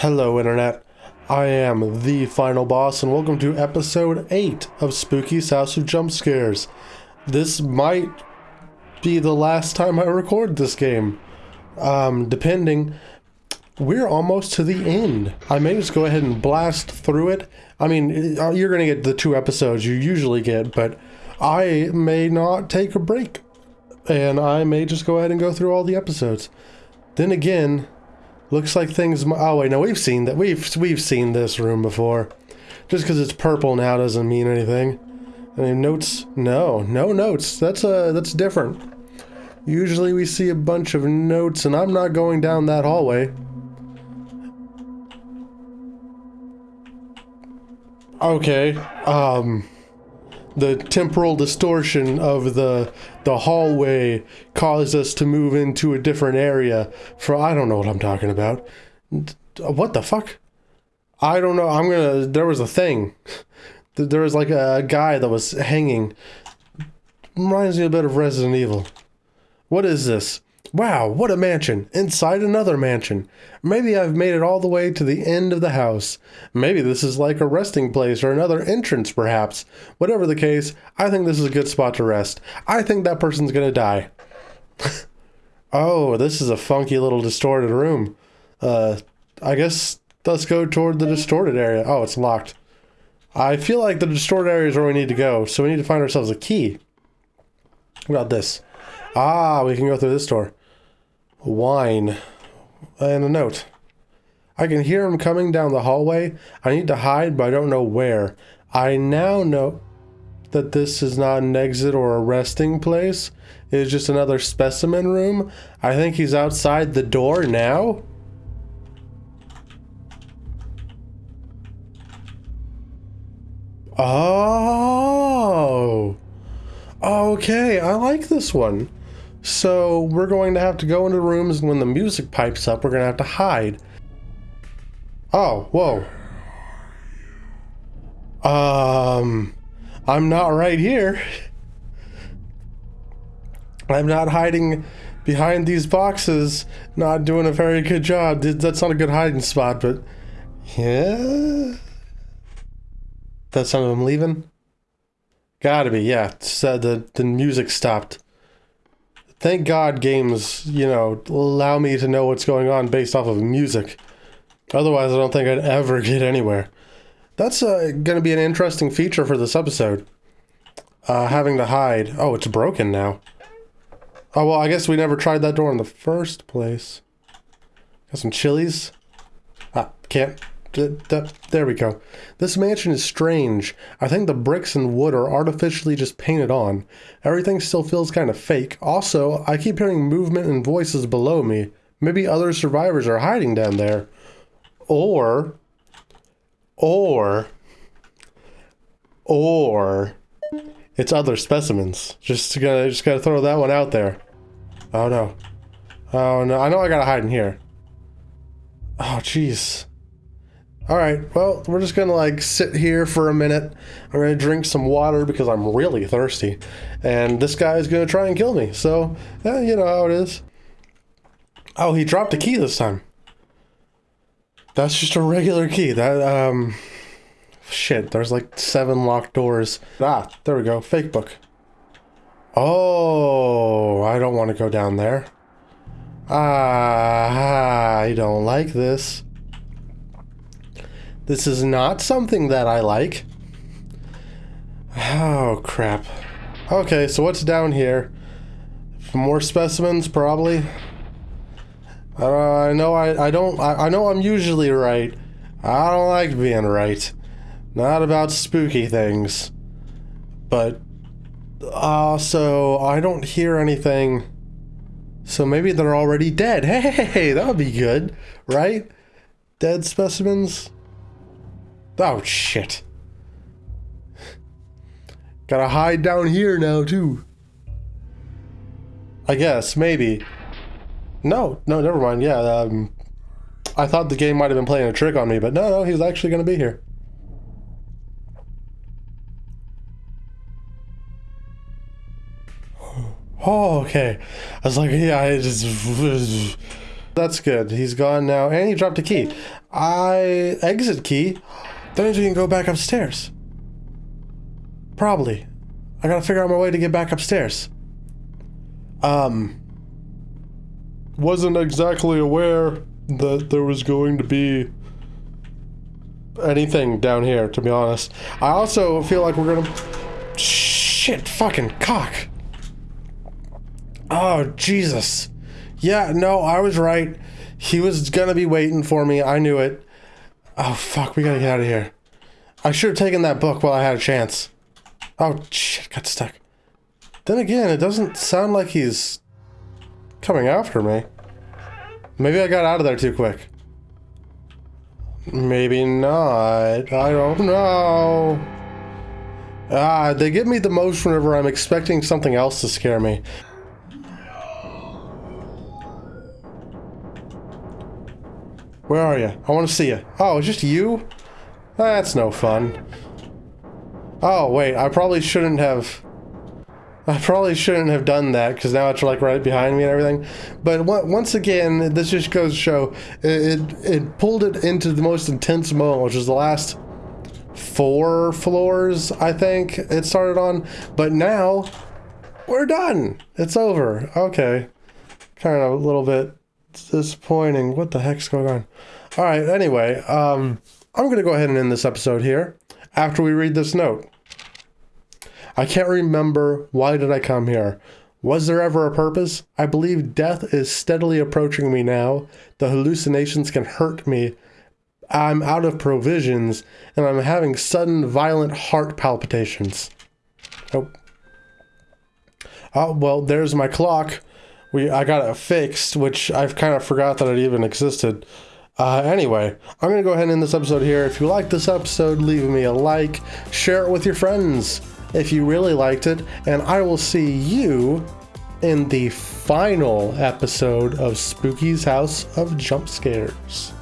Hello, Internet. I am the final boss, and welcome to episode 8 of Spooky's House of Jump Scares. This might be the last time I record this game. Um, depending. We're almost to the end. I may just go ahead and blast through it. I mean, uh, you're going to get the two episodes you usually get, but I may not take a break. And I may just go ahead and go through all the episodes. Then again, looks like things. Oh wait, no, we've seen that. We've we've seen this room before. Just because it's purple now doesn't mean anything. Mean, notes? No, no notes. That's uh, that's different. Usually we see a bunch of notes, and I'm not going down that hallway. Okay. Um the temporal distortion of the the hallway caused us to move into a different area for I don't know what I'm talking about. What the fuck? I don't know. I'm gonna. There was a thing. There was like a guy that was hanging. Reminds me a bit of Resident Evil. What is this? Wow, what a mansion! Inside another mansion. Maybe I've made it all the way to the end of the house. Maybe this is like a resting place or another entrance, perhaps. Whatever the case, I think this is a good spot to rest. I think that person's gonna die. oh, this is a funky little distorted room. Uh, I guess let's go toward the distorted area. Oh, it's locked. I feel like the distorted area is where we need to go, so we need to find ourselves a key. What about this? Ah, we can go through this door wine, and a note. I can hear him coming down the hallway. I need to hide, but I don't know where. I now know that this is not an exit or a resting place. It is just another specimen room. I think he's outside the door now. Oh. Okay, I like this one. So we're going to have to go into rooms and when the music pipes up, we're going to have to hide. Oh, whoa. Um, I'm not right here. I'm not hiding behind these boxes, not doing a very good job. That's not a good hiding spot, but yeah. That's some of them leaving? Gotta be, yeah. Said the, the music stopped thank God games, you know, allow me to know what's going on based off of music. Otherwise, I don't think I'd ever get anywhere. That's uh, going to be an interesting feature for this episode. Uh, having to hide. Oh, it's broken now. Oh, well, I guess we never tried that door in the first place. Got some chilies. Ah, can't there we go. This mansion is strange. I think the bricks and wood are artificially just painted on. Everything still feels kind of fake. Also, I keep hearing movement and voices below me. Maybe other survivors are hiding down there. Or, or, or, it's other specimens. Just gonna, just gotta throw that one out there. Oh no. Oh no, I know I gotta hide in here. Oh jeez. Alright, well, we're just gonna like sit here for a minute. I'm gonna drink some water because I'm really thirsty. And this guy is gonna try and kill me. So, yeah, you know how it is. Oh, he dropped a key this time. That's just a regular key. That, um... Shit, there's like seven locked doors. Ah, there we go. Fake book. Oh, I don't want to go down there. Ah, I don't like this. This is not something that I like. Oh, crap. Okay, so what's down here? More specimens, probably. Uh, I know I, I don't, I, I know I'm usually right. I don't like being right. Not about spooky things. But, also, I don't hear anything. So maybe they're already dead. Hey, that would be good, right? Dead specimens? Oh, shit. Gotta hide down here now, too. I guess, maybe. No, no, never mind. Yeah, um, I thought the game might have been playing a trick on me, but no, no, he's actually to be here. Oh, okay. I was like, yeah, I just... That's good. He's gone now, and he dropped a key. I exit key. That means we can go back upstairs. Probably. I gotta figure out my way to get back upstairs. Um. Wasn't exactly aware that there was going to be anything down here, to be honest. I also feel like we're gonna. Shit, fucking cock. Oh, Jesus. Yeah, no, I was right. He was gonna be waiting for me. I knew it. Oh, fuck, we gotta get out of here. I should have taken that book while I had a chance. Oh, shit, got stuck. Then again, it doesn't sound like he's coming after me. Maybe I got out of there too quick. Maybe not. I don't know. Ah, they give me the most whenever I'm expecting something else to scare me. Where are you? I want to see you. Oh, it's just you? That's no fun. Oh, wait, I probably shouldn't have... I probably shouldn't have done that, because now it's like right behind me and everything. But once again, this just goes to show, it, it, it pulled it into the most intense moment, which was the last four floors, I think it started on. But now, we're done. It's over. Okay. Kind of a little bit disappointing. What the heck's going on? All right, anyway, um, I'm going to go ahead and end this episode here after we read this note. I can't remember why did I come here. Was there ever a purpose? I believe death is steadily approaching me now. The hallucinations can hurt me. I'm out of provisions, and I'm having sudden violent heart palpitations. Oh. Oh, well, there's my clock we I got it fixed, which I've kind of forgot that it even existed. Uh, anyway, I'm going to go ahead and end this episode here. If you liked this episode, leave me a like, share it with your friends if you really liked it, and I will see you in the final episode of Spooky's House of Jump Scares.